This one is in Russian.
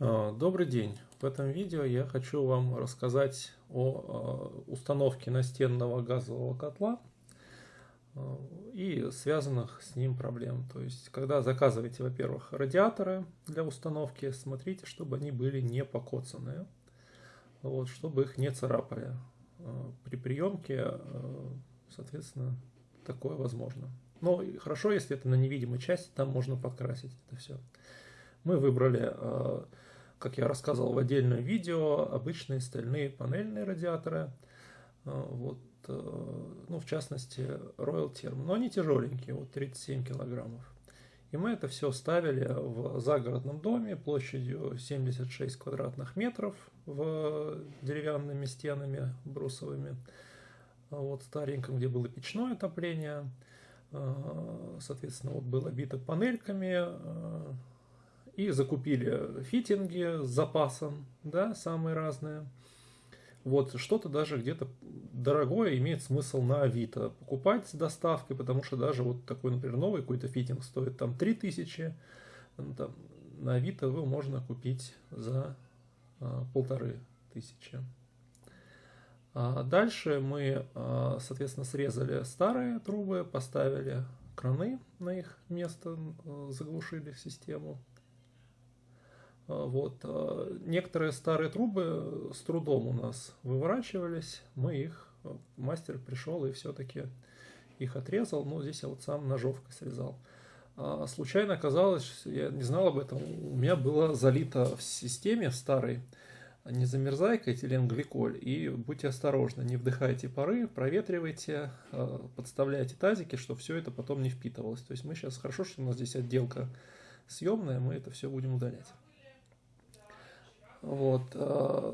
А, добрый день! В этом видео я хочу вам рассказать о а, установке настенного газового котла а, и связанных с ним проблем. То есть, когда заказываете, во-первых, радиаторы для установки, смотрите, чтобы они были не покоцанные, вот, чтобы их не царапали. При приемке, соответственно, такое возможно. Но хорошо, если это на невидимой части, там можно подкрасить это все. Мы выбрали как я рассказывал в отдельном видео, обычные стальные панельные радиаторы. А, вот, э, ну, в частности, Royal Term. Но они тяжеленькие, вот 37 килограммов. И мы это все ставили в загородном доме площадью 76 квадратных метров в деревянными стенами брусовыми. А вот стареньком, где было печное отопление. Соответственно, вот было бито панельками, и закупили фитинги с запасом, да, самые разные. Вот что-то даже где-то дорогое имеет смысл на Авито покупать с доставкой, потому что даже вот такой, например, новый какой-то фитинг стоит там 3000, там, на Авито его можно купить за а, полторы тысячи. А дальше мы, а, соответственно, срезали старые трубы, поставили краны на их место, заглушили систему. А, вот. А, некоторые старые трубы с трудом у нас выворачивались, мы их, а, мастер пришел и все-таки их отрезал, но здесь я вот сам ножовкой срезал. Случайно оказалось, я не знал об этом, у меня было залито в системе старой не замерзайка, этиленгликоль, и будьте осторожны, не вдыхайте пары, проветривайте, подставляйте тазики, чтобы все это потом не впитывалось. То есть мы сейчас, хорошо, что у нас здесь отделка съемная, мы это все будем удалять. Вот. Э,